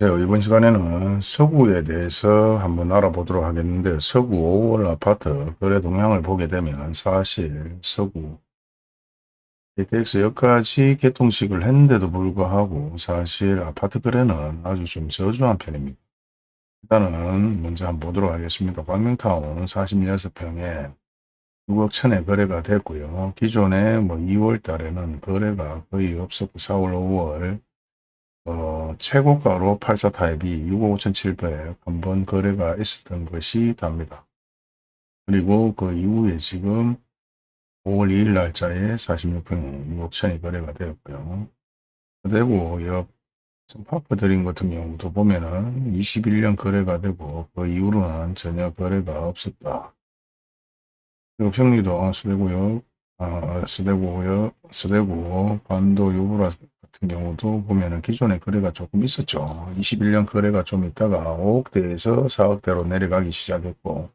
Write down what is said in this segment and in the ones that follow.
네, 이번 시간에는 서구에 대해서 한번 알아보도록 하겠는데 서구 5월 아파트 거래 동향을 보게 되면 사실 서구 KTX 여기까지 개통식을 했는데도 불구하고 사실 아파트 거래는 아주 좀 저조한 편입니다. 일단은 먼저 한번 보도록 하겠습니다. 광명타운 46평에 6억 천에 거래가 됐고요. 기존에 뭐 2월 달에는 거래가 거의 없었고 4월, 5월 어, 최고가로 84 타입이 6억 5,700 한번 거래가 있었던 것이 답니다. 그리고 그 이후에 지금 5월 2일 날짜에 46평에 6억 천이 거래가 되었고요. 대구 옆 파크 드림 같은 경우도 보면은 21년 거래가 되고 그 이후로는 전혀 거래가 없었다. 그리고 평리도 서대구역, 아, 서대구역, 서대구 반도 유브라 같은 경우도 보면은 기존에 거래가 조금 있었죠. 21년 거래가 좀 있다가 5억대에서 4억대로 내려가기 시작했고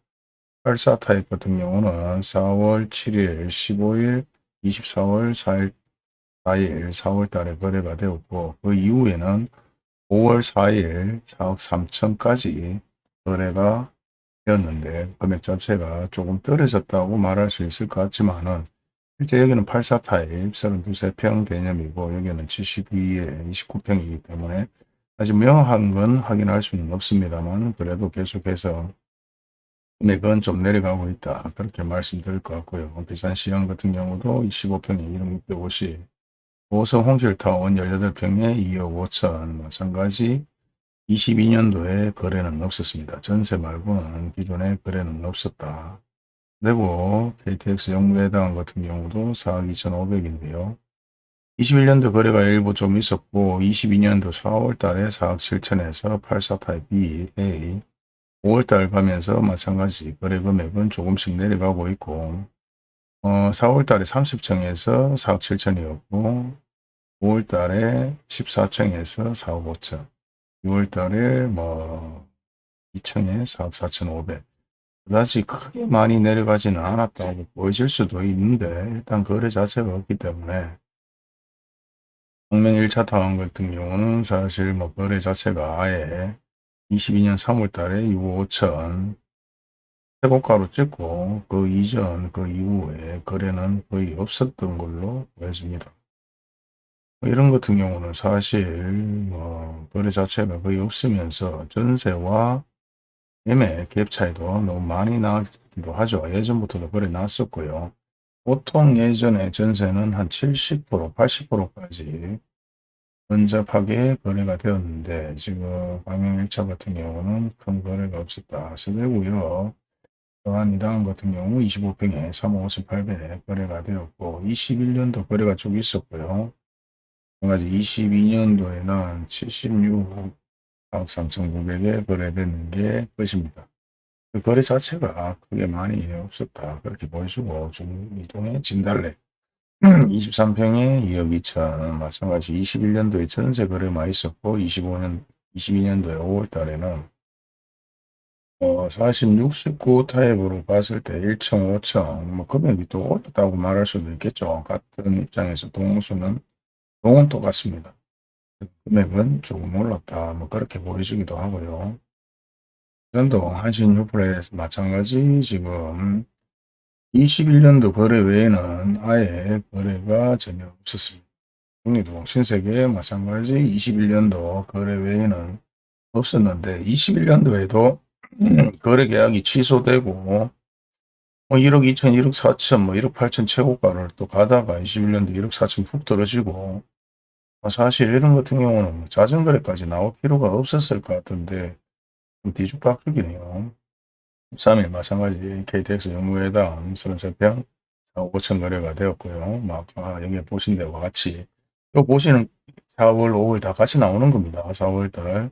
84 타입 같은 경우는 4월 7일, 15일, 24월 4일, 4일, 4월 달에 거래가 되었고 그 이후에는 5월 4일 4억 3천까지 거래가 되었는데 금액 자체가 조금 떨어졌다고 말할 수 있을 것 같지만은 실제 여기는 84 타입 32세평 개념이고 여기는 72에 29평이기 때문에 아직 명확한 건 확인할 수는 없습니다만 그래도 계속해서 금액은 좀 내려가고 있다. 그렇게 말씀드릴 것 같고요. 비싼 시형 같은 경우도 25평에 1억 650, 오성 홍실타운 18평에 2억 5천, 마찬가지 22년도에 거래는 없었습니다. 전세 말고는 기존에 거래는 없었다. 그리고 KTX 영무회당 같은 경우도 4억 2,500인데요. 21년도 거래가 일부 좀 있었고 22년도 4월 달에 4억 7천에서 84 타입 B, A 5월 달 가면서 마찬가지 거래 금액은 조금씩 내려가고 있고 어, 4월 달에 30층에서 4억 7천이었고 5월 달에 14층에서 4억 5천 6월 달에 뭐 2층에 4억 4천 5백 그다지 크게 많이 내려가지는 않았다고 보여질 수도 있는데 일단 거래 자체가 없기 때문에 동명 1차 타원 같은 경우는 사실 뭐 거래 자체가 아예 22년 3월 달에 6억 5천 최고가로 찍고 그 이전 그 이후에 거래는 거의 없었던 걸로 보여집니다. 뭐 이런 같은 경우는 사실 뭐 거래 자체가 거의 없으면서 전세와 매매 갭 차이도 너무 많이 나기도 하죠. 예전부터도 거래 났었고요. 보통 예전에 전세는 한 70%, 80%까지 근접하게 거래가 되었는데 지금 광명 1차 같은 경우는 큰 거래가 없었다. 서대구역 또한 이당 같은 경우 25평에 3억 5,800에 거래가 되었고 21년도 거래가 쭉 있었고요. 마찬가지 22년도에는 76억 3,900에 거래되는 게 것입니다. 그 거래 자체가 크게 많이 없었다. 그렇게 보여주고 중이동의 진달래 23평에 2억 2천 마찬가지 21년도에 전세 거래만 있었고 25년 22년도에 5월 달에는 어, 46, 19 타입으로 봤을 때 1층, 5층 뭐 금액이 또 올랐다고 말할 수도 있겠죠. 같은 입장에서 동수는 동은 똑같습니다. 금액은 조금 올랐다. 뭐 그렇게 보여주기도 하고요. 전도 한신 유플레스 마찬가지 지금 21년도 거래 외에는 아예 거래가 전혀 없었습니다. 국리도 신세계 마찬가지 21년도 거래 외에는 없었는데 21년도에도 거래 계약이 취소되고 뭐 1억 2천, 1억 4천, 뭐 1억 8천 최고가를 또 가다가 21년도 1억 4천 푹 떨어지고 뭐 사실 이런 같은 경우는 뭐 자전거래까지 나올 필요가 없었을 것 같은데 좀 뒤죽박죽이네요. 13일 마찬가지 KTX 영무회당 33평 5천 거래가 되었고요. 막 아, 여기 보신 데와 같이 요 보시는 4월 5월 다 같이 나오는 겁니다. 4월 달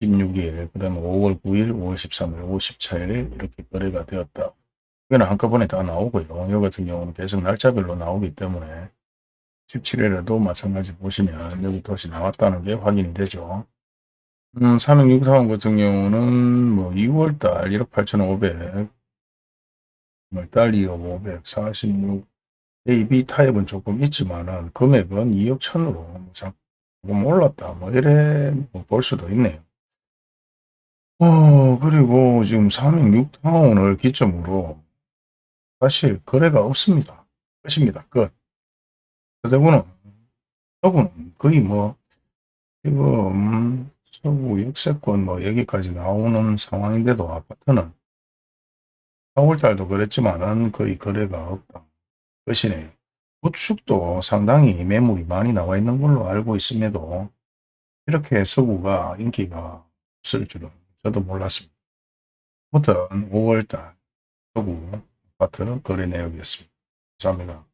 16일 그 다음에 5월 9일 5월 13일 5월 14일 이렇게 거래가 되었다. 이거는 한꺼번에 다 나오고요. 이 같은 경우는 계속 날짜별로 나오기 때문에 17일에도 마찬가지 보시면 여기 도시 나왔다는 게 확인이 되죠. 음, 366사원 같은 경우는 뭐 2월달 1억 8,500, 6월달 2억 500, 46, A, B 타입은 조금 있지만은 금액은 2억 천으로 조금 올랐다. 뭐 이래 뭐볼 수도 있네요. 어, 그리고 지금 306타운을 기점으로 사실 거래가 없습니다. 끝입니다. 끝. 서대구는, 서구는 거의 뭐, 지금 서구 역세권 뭐 여기까지 나오는 상황인데도 아파트는 4월달도 그랬지만은 거의 거래가 없다. 끝이네요. 구축도 상당히 매물이 많이 나와 있는 걸로 알고 있음에도 이렇게 서구가 인기가 없을 줄은 저도 몰랐습니다. 아무튼 5월달 서구 아파트 거래 내역이었습니다. 감사합니다.